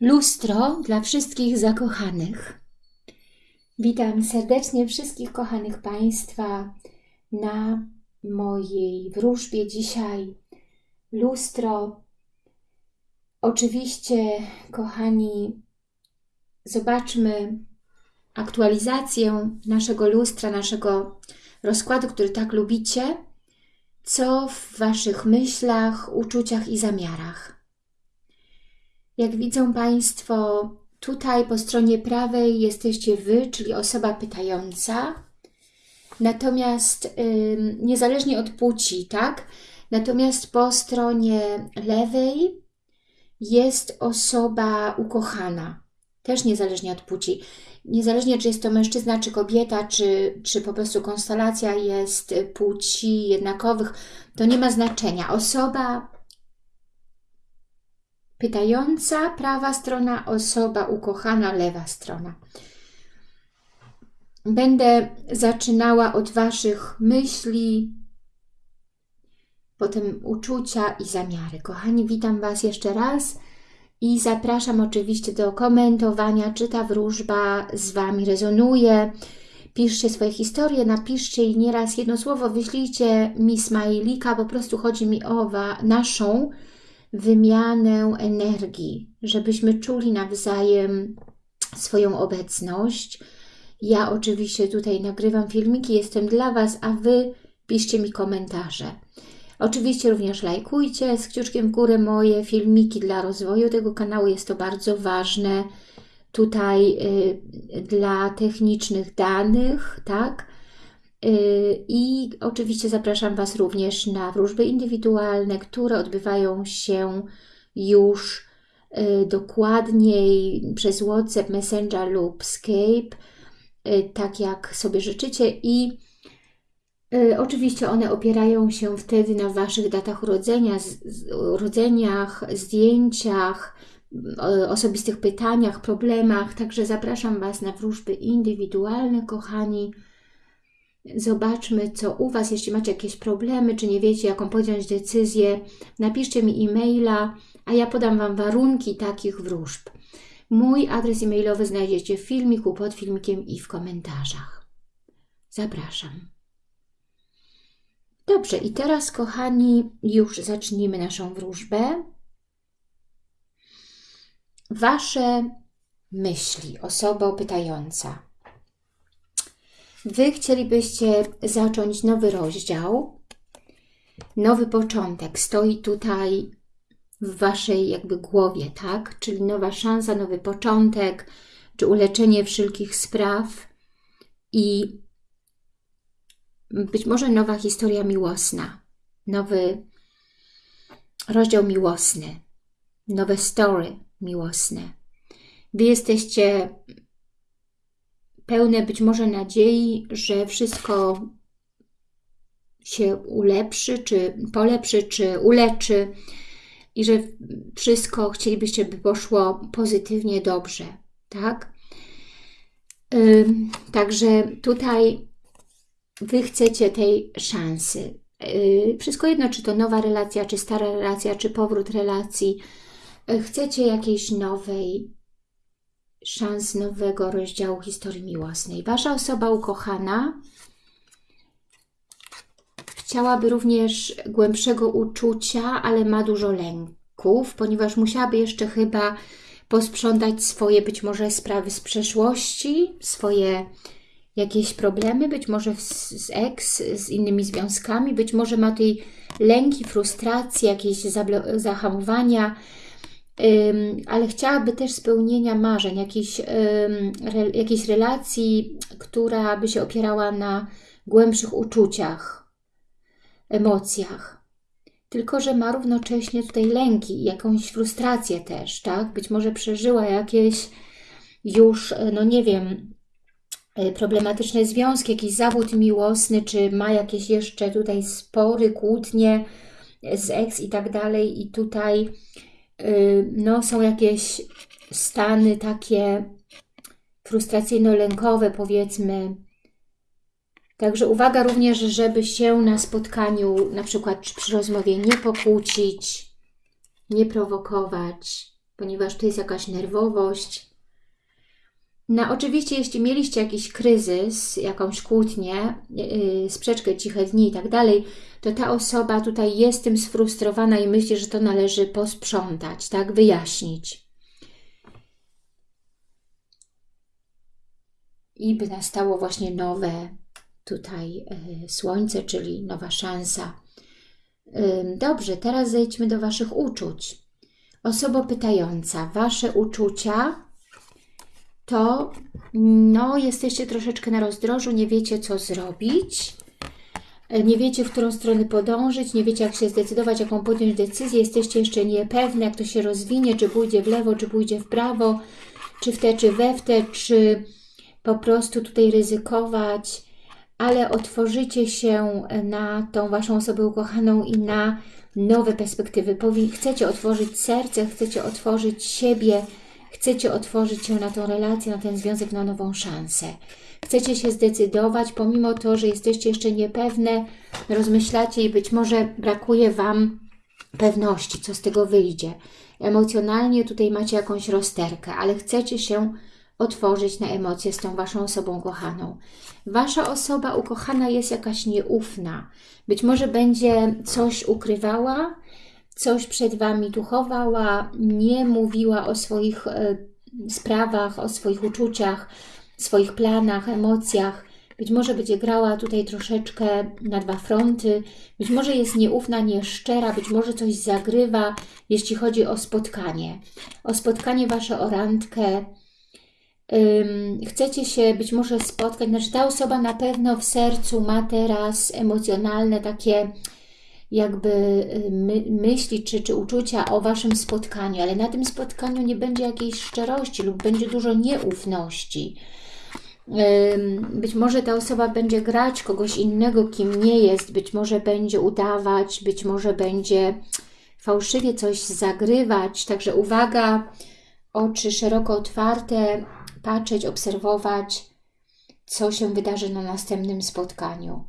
Lustro dla wszystkich zakochanych. Witam serdecznie wszystkich kochanych Państwa na mojej wróżbie dzisiaj. Lustro. Oczywiście, kochani, zobaczmy aktualizację naszego lustra, naszego rozkładu, który tak lubicie. Co w Waszych myślach, uczuciach i zamiarach? Jak widzą Państwo, tutaj po stronie prawej jesteście Wy, czyli osoba pytająca. Natomiast yy, niezależnie od płci, tak? Natomiast po stronie lewej jest osoba ukochana. Też niezależnie od płci. Niezależnie czy jest to mężczyzna, czy kobieta, czy, czy po prostu konstelacja jest płci jednakowych, to nie ma znaczenia. Osoba Pytająca, prawa strona, osoba ukochana, lewa strona. Będę zaczynała od Waszych myśli, potem uczucia i zamiary. Kochani, witam Was jeszcze raz i zapraszam oczywiście do komentowania, czy ta wróżba z Wami rezonuje. Piszcie swoje historie, napiszcie i nieraz jedno słowo wyślijcie mi smajlika, po prostu chodzi mi o naszą wymianę energii, żebyśmy czuli nawzajem swoją obecność. Ja oczywiście tutaj nagrywam filmiki, jestem dla Was, a Wy piszcie mi komentarze. Oczywiście również lajkujcie z kciuczkiem w górę moje filmiki dla rozwoju tego kanału, jest to bardzo ważne tutaj y, dla technicznych danych, tak? Y, I oczywiście zapraszam Was również na wróżby indywidualne, które odbywają się już y, dokładniej przez WhatsApp, Messenger lub Skype, y, tak jak sobie życzycie i Oczywiście one opierają się wtedy na Waszych datach urodzenia, urodzeniach, zdjęciach, osobistych pytaniach, problemach. Także zapraszam Was na wróżby indywidualne, kochani. Zobaczmy, co u Was, jeśli macie jakieś problemy, czy nie wiecie, jaką podjąć decyzję, napiszcie mi e-maila, a ja podam Wam warunki takich wróżb. Mój adres e-mailowy znajdziecie w filmiku, pod filmikiem i w komentarzach. Zapraszam. Dobrze, i teraz, kochani, już zacznijmy naszą wróżbę. Wasze myśli, osoba pytająca. Wy chcielibyście zacząć nowy rozdział, nowy początek. Stoi tutaj w Waszej jakby głowie, tak? Czyli nowa szansa, nowy początek, czy uleczenie wszelkich spraw i być może nowa historia miłosna, nowy rozdział miłosny, nowe story miłosne. Wy jesteście pełne być może nadziei, że wszystko się ulepszy, czy polepszy, czy uleczy i że wszystko chcielibyście, by poszło pozytywnie, dobrze, tak? Także tutaj Wy chcecie tej szansy. Wszystko jedno, czy to nowa relacja, czy stara relacja, czy powrót relacji. Chcecie jakiejś nowej szans nowego rozdziału historii miłosnej. Wasza osoba ukochana chciałaby również głębszego uczucia, ale ma dużo lęków, ponieważ musiałaby jeszcze chyba posprzątać swoje być może sprawy z przeszłości, swoje jakieś problemy, być może z, z ex, z innymi związkami, być może ma tutaj lęki, frustracje, jakieś zahamowania, ale chciałaby też spełnienia marzeń, jakiejś, jakiejś relacji, która by się opierała na głębszych uczuciach, emocjach. Tylko, że ma równocześnie tutaj lęki, jakąś frustrację też, tak? Być może przeżyła jakieś już, no nie wiem, e, problematyczne związki, jakiś zawód miłosny, czy ma jakieś jeszcze tutaj spory, kłótnie z ex i tak dalej i tutaj no, są jakieś stany takie frustracyjno-lękowe, powiedzmy. Także uwaga również, żeby się na spotkaniu, na przykład przy rozmowie nie pokłócić, nie prowokować, ponieważ tu jest jakaś nerwowość. No oczywiście, jeśli mieliście jakiś kryzys, jakąś kłótnię, yy, sprzeczkę, ciche dni i tak dalej, to ta osoba tutaj jest tym sfrustrowana i myśli, że to należy posprzątać, tak, wyjaśnić. I by nastało właśnie nowe tutaj yy, słońce, czyli nowa szansa. Yy, dobrze, teraz zejdźmy do Waszych uczuć. Osoba pytająca, Wasze uczucia to no, jesteście troszeczkę na rozdrożu, nie wiecie co zrobić, e, nie wiecie w którą stronę podążyć, nie wiecie jak się zdecydować, jaką podjąć decyzję, jesteście jeszcze niepewne, jak to się rozwinie, czy pójdzie w lewo, czy pójdzie w prawo, czy w te, czy we w te, czy po prostu tutaj ryzykować, ale otworzycie się na tą Waszą osobę ukochaną i na nowe perspektywy. Chcecie otworzyć serce, chcecie otworzyć siebie, Chcecie otworzyć się na tą relację, na ten związek, na nową szansę. Chcecie się zdecydować, pomimo to, że jesteście jeszcze niepewne, rozmyślacie i być może brakuje Wam pewności, co z tego wyjdzie. Emocjonalnie tutaj macie jakąś rozterkę, ale chcecie się otworzyć na emocje z tą Waszą osobą kochaną. Wasza osoba ukochana jest jakaś nieufna. Być może będzie coś ukrywała, coś przed Wami tu chowała, nie mówiła o swoich e, sprawach, o swoich uczuciach, swoich planach, emocjach. Być może będzie grała tutaj troszeczkę na dwa fronty, być może jest nieufna, nieszczera, być może coś zagrywa, jeśli chodzi o spotkanie. O spotkanie Wasze, o randkę. chcecie się być może spotkać, znaczy ta osoba na pewno w sercu ma teraz emocjonalne takie jakby y, my, myśli czy, czy uczucia o Waszym spotkaniu, ale na tym spotkaniu nie będzie jakiejś szczerości lub będzie dużo nieufności. Być może ta osoba będzie grać kogoś innego, kim nie jest, być może będzie udawać, być może będzie fałszywie coś zagrywać. Także uwaga, oczy szeroko otwarte, patrzeć, obserwować, co się wydarzy na następnym spotkaniu.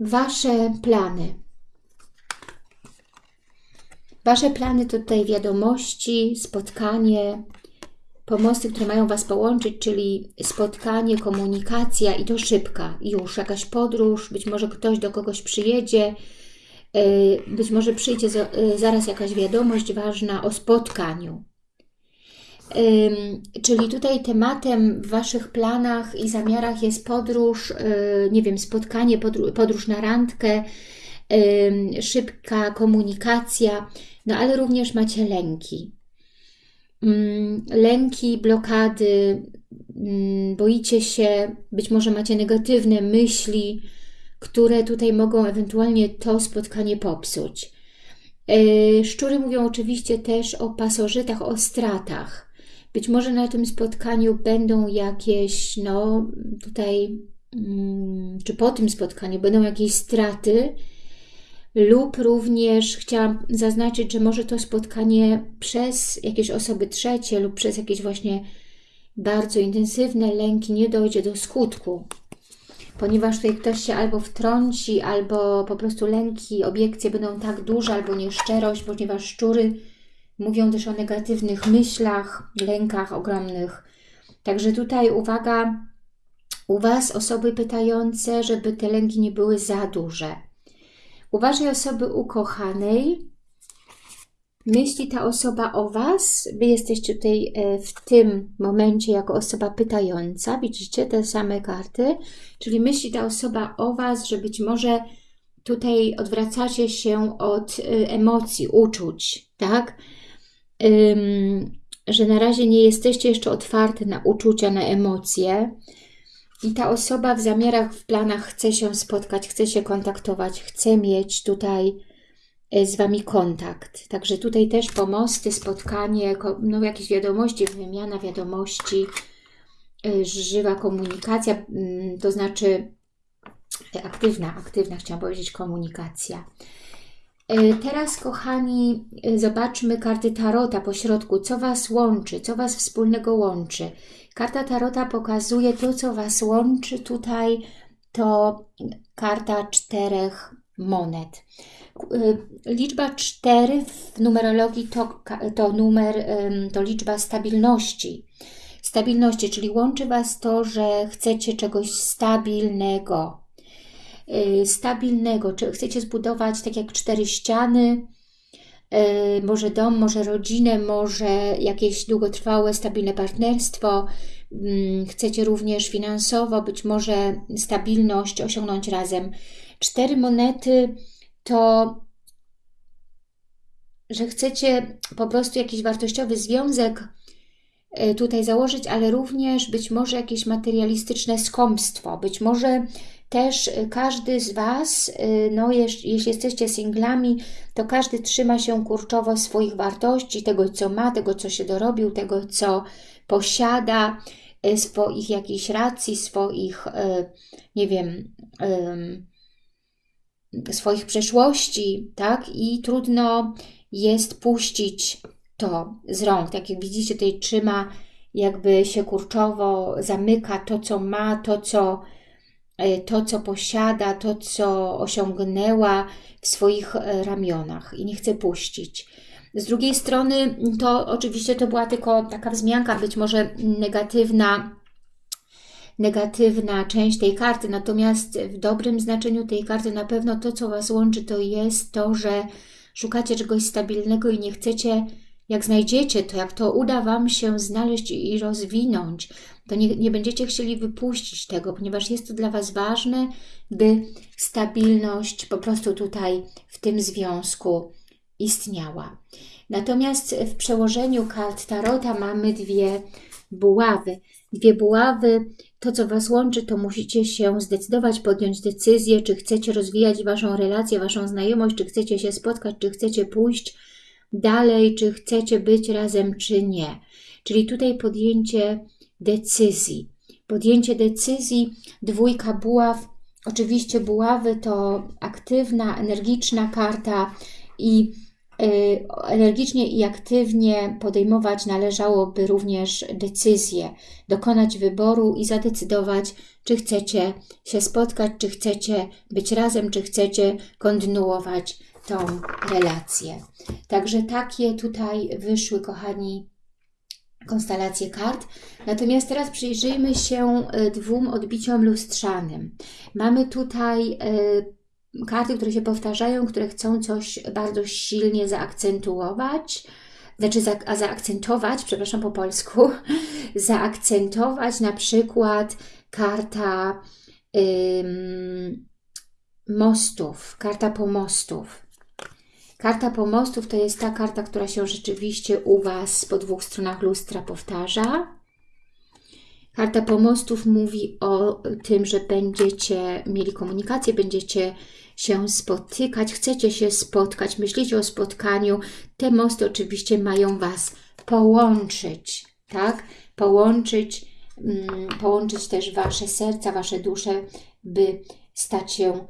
Wasze plany. Wasze plany to tutaj wiadomości, spotkanie, pomosty, które mają Was połączyć, czyli spotkanie, komunikacja i to szybka. Już jakaś podróż, być może ktoś do kogoś przyjedzie, y, być może przyjdzie y, zaraz jakaś wiadomość ważna o spotkaniu. Czyli tutaj tematem w Waszych planach i zamiarach jest podróż, y, nie wiem, spotkanie, podróż na randkę, szybka komunikacja, no ale również macie lęki. Lęki, blokady, boicie się, być może macie negatywne myśli, które tutaj mogą ewentualnie to spotkanie popsuć. Y, szczury mówią oczywiście też o pasożytach, o stratach. Być może na tym spotkaniu będą jakieś, no tutaj, mm, czy po tym spotkaniu będą jakieś straty, lub również chciałam zaznaczyć, że może to spotkanie przez jakieś osoby trzecie lub przez jakieś właśnie bardzo intensywne lęki nie dojdzie do skutku, ponieważ tutaj ktoś się albo wtrąci, albo po prostu lęki, obiekcje będą tak duże, albo nieszczerość, ponieważ szczury Mówią też o negatywnych myślach, lękach ogromnych. Także tutaj uwaga, u Was osoby pytające, żeby te lęki nie były za duże. U Waszej osoby ukochanej myśli ta osoba o Was. Wy jesteście tutaj e, w tym momencie jako osoba pytająca. Widzicie te same karty. Czyli myśli ta osoba o Was, że być może tutaj odwracacie się od e, emocji, uczuć, tak? Że na razie nie jesteście jeszcze otwarte na uczucia, na emocje i ta osoba w zamiarach, w planach chce się spotkać, chce się kontaktować, chce mieć tutaj e, z Wami kontakt. Także tutaj też pomosty, spotkanie, no jakieś wiadomości, wymiana wiadomości, e, żywa komunikacja, mm, to znaczy e, aktywna, aktywna chciałam powiedzieć komunikacja. E, teraz, kochani, e, zobaczmy karty Tarota po środku. Co Was łączy? Co Was wspólnego łączy? Karta Tarota pokazuje to, co Was łączy tutaj. To karta czterech monet. Liczba 4 w numerologii to, to numer, to liczba stabilności. Stabilności, czyli łączy Was to, że chcecie czegoś stabilnego. Stabilnego, czy chcecie zbudować tak jak cztery ściany, może dom, może rodzinę, może jakieś długotrwałe, stabilne partnerstwo. Mm, chcecie również finansowo, być może stabilność osiągnąć razem. Cztery monety to, że chcecie po prostu jakiś wartościowy związek tutaj założyć, ale również być może jakieś materialistyczne skąpstwo, być może też każdy z Was, e, no jeśli jesteście singlami, to każdy trzyma się kurczowo swoich wartości, tego co ma, tego co się dorobił, tego co posiada, e, swoich jakichś racji, swoich, nie wiem, swoich przeszłości, tak? I trudno jest puścić to z rąk. Tak jak widzicie, tutaj trzyma, jakby się kurczowo zamyka to, co ma, to, co, e, to, co posiada, to, co osiągnęła w swoich e, ramionach i nie chce puścić. Z drugiej strony, to oczywiście to była tylko taka wzmianka, być może negatywna, negatywna część tej karty, natomiast w dobrym znaczeniu tej karty na pewno to, co Was łączy, to jest to, że szukacie czegoś stabilnego i nie chcecie, jak znajdziecie to, jak to uda Wam się znaleźć i rozwinąć, to nie, nie będziecie chcieli wypuścić tego, ponieważ jest to dla Was ważne, by stabilność po prostu tutaj w tym związku istniała. Natomiast w przełożeniu kart Tarota mamy dwie buławy. Dwie buławy to, co Was łączy, to musicie się zdecydować, podjąć decyzję, czy chcecie rozwijać Waszą relację, Waszą znajomość, czy chcecie się spotkać, czy chcecie pójść dalej, czy chcecie być razem, czy nie. Czyli tutaj podjęcie decyzji. Podjęcie decyzji, dwójka buław. Oczywiście buławy to aktywna, energiczna karta i Y, energicznie i aktywnie podejmować należałoby również decyzje, dokonać wyboru i zadecydować, czy chcecie się spotkać, czy chcecie być razem, czy chcecie kontynuować tą relację. Także takie tutaj wyszły, kochani, konstelacje kart. Natomiast teraz przyjrzyjmy się y, dwóm odbiciom lustrzanym. Mamy tutaj y, karty, które się powtarzają, które chcą coś bardzo silnie zaakcentować, znaczy za, a zaakcentować, przepraszam po polsku, zaakcentować na przykład karta ym, mostów, karta pomostów. Karta pomostów to jest ta karta, która się rzeczywiście u Was po dwóch stronach lustra powtarza. Karta pomostów mówi o tym, że będziecie mieli komunikację, będziecie się spotykać, chcecie się spotkać, myślicie o spotkaniu, te mosty oczywiście mają Was połączyć, tak? Połączyć, mm, połączyć też Wasze serca, Wasze dusze, by stać się,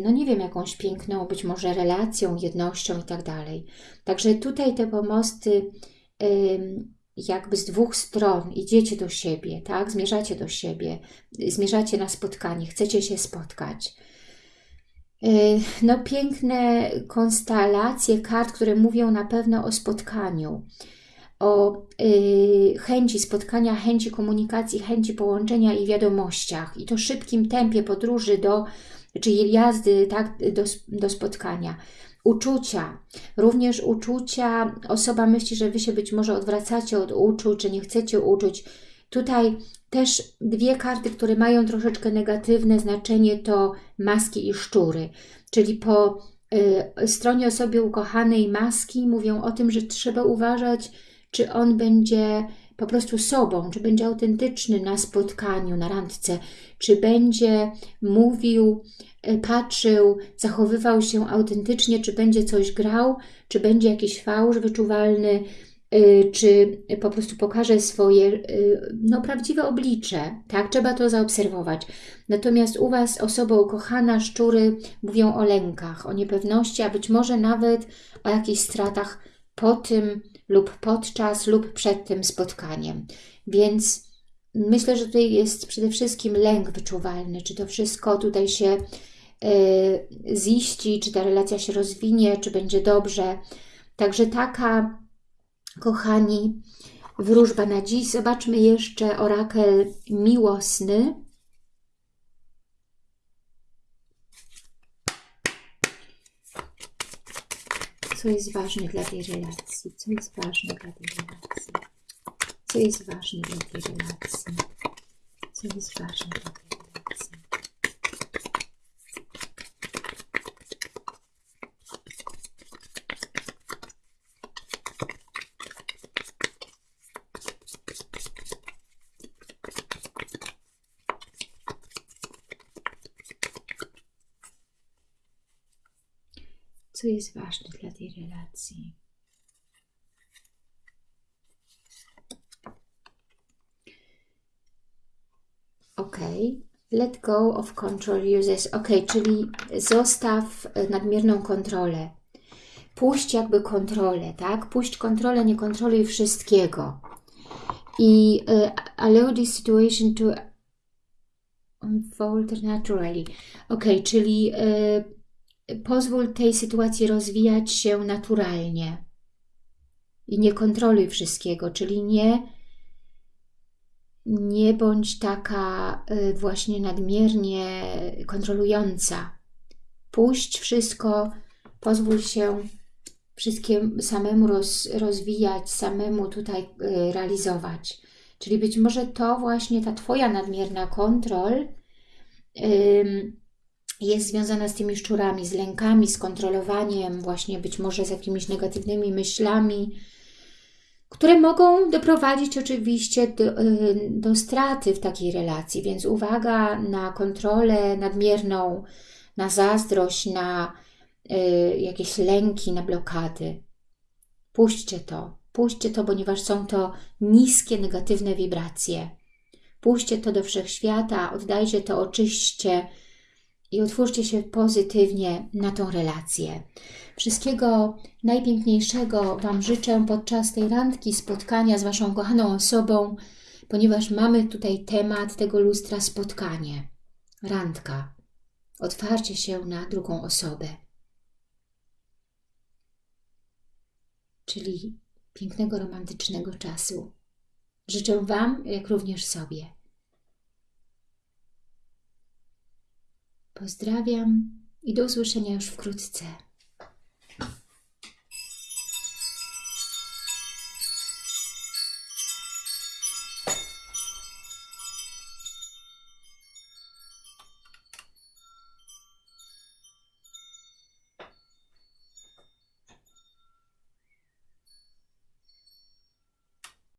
no nie wiem, jakąś piękną, być może relacją, jednością i tak dalej. Także tutaj te pomosty jakby z dwóch stron idziecie do siebie, tak? Zmierzacie do siebie, zmierzacie na spotkanie, chcecie się spotkać. Y, no, piękne konstelacje kart, które mówią na pewno o spotkaniu, o y, chęci spotkania, chęci komunikacji, chęci połączenia i wiadomościach. I to szybkim tempie podróży do, czy jazdy tak, do, do spotkania. Uczucia, również uczucia, osoba myśli, że Wy się być może odwracacie od uczuć, że nie chcecie uczuć. Tutaj też dwie karty, które mają troszeczkę negatywne znaczenie to maski i szczury. Czyli po y, stronie osoby ukochanej maski mówią o tym, że trzeba uważać, czy on będzie po prostu sobą, czy będzie autentyczny na spotkaniu, na randce, czy będzie mówił, y, patrzył, zachowywał się autentycznie, czy będzie coś grał, czy będzie jakiś fałsz wyczuwalny, Y, czy po prostu pokaże swoje y, no, prawdziwe oblicze, tak? Trzeba to zaobserwować. Natomiast u Was osoba ukochana, szczury mówią o lękach, o niepewności, a być może nawet o jakichś stratach po tym lub podczas lub przed tym spotkaniem. Więc myślę, że tutaj jest przede wszystkim lęk wyczuwalny, czy to wszystko tutaj się e, ziści, czy ta relacja się rozwinie, czy będzie dobrze. Także taka, kochani, wróżba na dziś. Zobaczmy jeszcze orakel miłosny. Co jest ważne dla tej relacji? Co jest ważne dla tej relacji? Co jest ważne dla tej relacji? Co jest ważne dla tej relacji? Jest ważne dla tej relacji? Ok, let go of control uses. Ok, czyli zostaw e, nadmierną kontrolę. Puść jakby kontrolę, tak? Puść kontrolę, nie kontroluj wszystkiego. I uh, allow this situation to unfold naturally. Ok, czyli y, pozwól tej sytuacji rozwijać się naturalnie. I nie kontroluj wszystkiego, czyli nie nie bądź taka y, właśnie nadmiernie kontrolująca. Puść wszystko, pozwól się wszystkim samemu roz, rozwijać, samemu tutaj y, realizować. Czyli być może to właśnie ta Twoja nadmierna kontrol jest związana z tymi szczurami, z lękami, z kontrolowaniem, właśnie być może z jakimiś negatywnymi myślami, które mogą doprowadzić oczywiście do, y, do straty w takiej relacji, więc uwaga na kontrolę nadmierną, na zazdrość, na y, jakieś lęki, na blokady. Puśćcie to, puśćcie to, ponieważ są to niskie, negatywne wibracje. Puśćcie to do wszechświata, oddajcie to, oczyśćcie i otwórzcie się pozytywnie na tą relację. Wszystkiego najpiękniejszego Wam życzę podczas tej randki, spotkania z Waszą kochaną osobą, ponieważ mamy tutaj temat tego lustra spotkanie, randka, otwarcie się na drugą osobę. Czyli pięknego, romantycznego czasu. Życzę Wam, jak również sobie. Pozdrawiam i do usłyszenia już wkrótce.